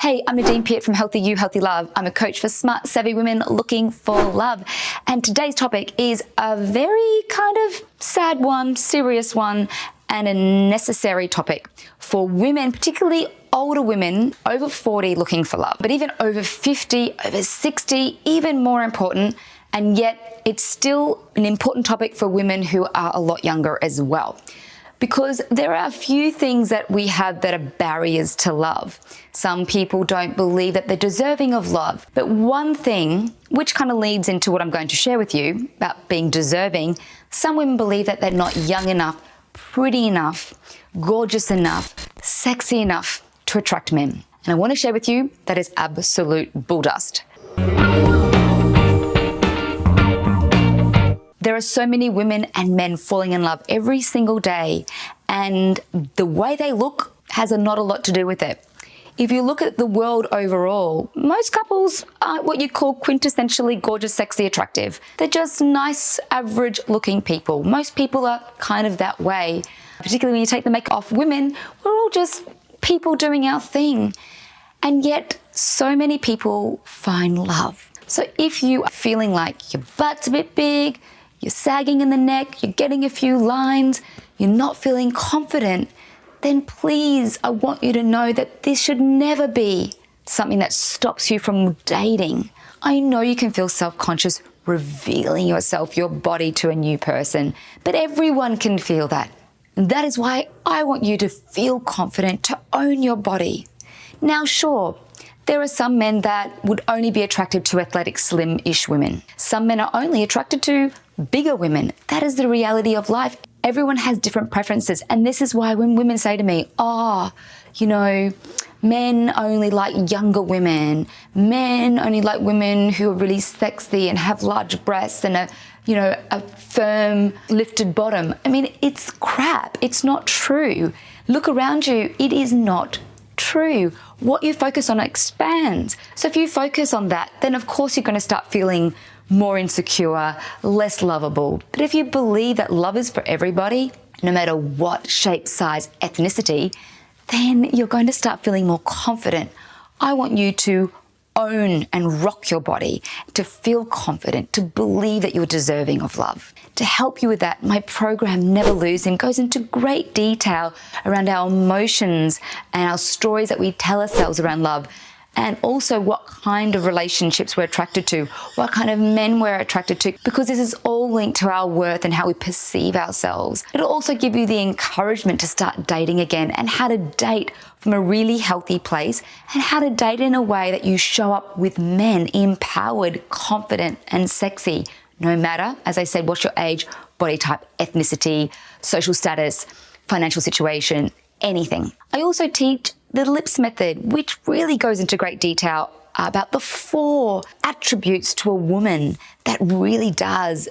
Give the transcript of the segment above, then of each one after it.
Hey, I'm Nadine Piat from Healthy You, Healthy Love. I'm a coach for smart, savvy women looking for love. And today's topic is a very kind of sad one, serious one, and a necessary topic for women, particularly older women over 40 looking for love, but even over 50, over 60, even more important. And yet it's still an important topic for women who are a lot younger as well because there are a few things that we have that are barriers to love. Some people don't believe that they're deserving of love. But one thing, which kind of leads into what I'm going to share with you about being deserving, some women believe that they're not young enough, pretty enough, gorgeous enough, sexy enough to attract men. And I want to share with you that is absolute bulldust. There are so many women and men falling in love every single day, and the way they look has a, not a lot to do with it. If you look at the world overall, most couples aren't what you call quintessentially gorgeous, sexy, attractive. They're just nice, average looking people. Most people are kind of that way. Particularly when you take the makeup off women, we're all just people doing our thing. And yet, so many people find love. So if you are feeling like your butt's a bit big, you're sagging in the neck, you're getting a few lines, you're not feeling confident, then please, I want you to know that this should never be something that stops you from dating. I know you can feel self-conscious revealing yourself, your body to a new person, but everyone can feel that. And that is why I want you to feel confident to own your body. Now, sure, there are some men that would only be attracted to athletic, slim-ish women. Some men are only attracted to bigger women. That is the reality of life. Everyone has different preferences. And this is why when women say to me, oh, you know, men only like younger women, men only like women who are really sexy and have large breasts and a, you know, a firm lifted bottom. I mean, it's crap. It's not true. Look around you. It is not true. What you focus on expands. So if you focus on that, then of course you're going to start feeling more insecure, less lovable. But if you believe that love is for everybody, no matter what shape, size, ethnicity, then you're going to start feeling more confident. I want you to own and rock your body, to feel confident, to believe that you're deserving of love. To help you with that, my program Never Lose Him goes into great detail around our emotions and our stories that we tell ourselves around love and also what kind of relationships we're attracted to, what kind of men we're attracted to, because this is all linked to our worth and how we perceive ourselves. It'll also give you the encouragement to start dating again and how to date from a really healthy place and how to date in a way that you show up with men empowered, confident, and sexy. No matter, as I said, what's your age, body type, ethnicity, social status, financial situation, anything. I also teach the LIPS method, which really goes into great detail about the four attributes to a woman that really does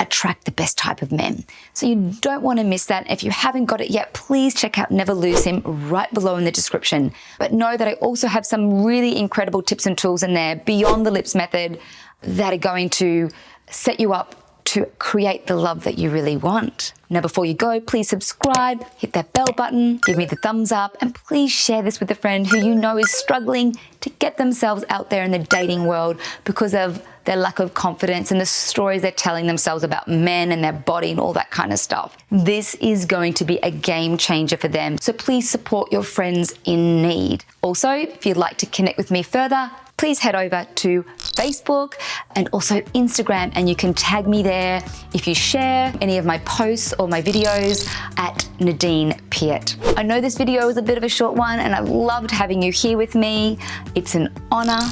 attract the best type of men. So you don't want to miss that. If you haven't got it yet, please check out Never Lose Him right below in the description. But know that I also have some really incredible tips and tools in there beyond the LIPS method that are going to set you up to create the love that you really want. Now, before you go, please subscribe, hit that bell button, give me the thumbs up, and please share this with a friend who you know is struggling to get themselves out there in the dating world because of their lack of confidence and the stories they're telling themselves about men and their body and all that kind of stuff. This is going to be a game changer for them. So please support your friends in need. Also, if you'd like to connect with me further, please head over to Facebook and also Instagram and you can tag me there if you share any of my posts or my videos at Nadine Piat. I know this video was a bit of a short one and I've loved having you here with me. It's an honor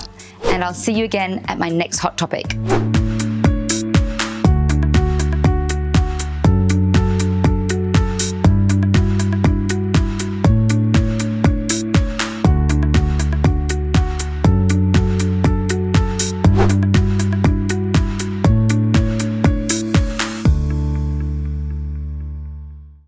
and I'll see you again at my next hot topic.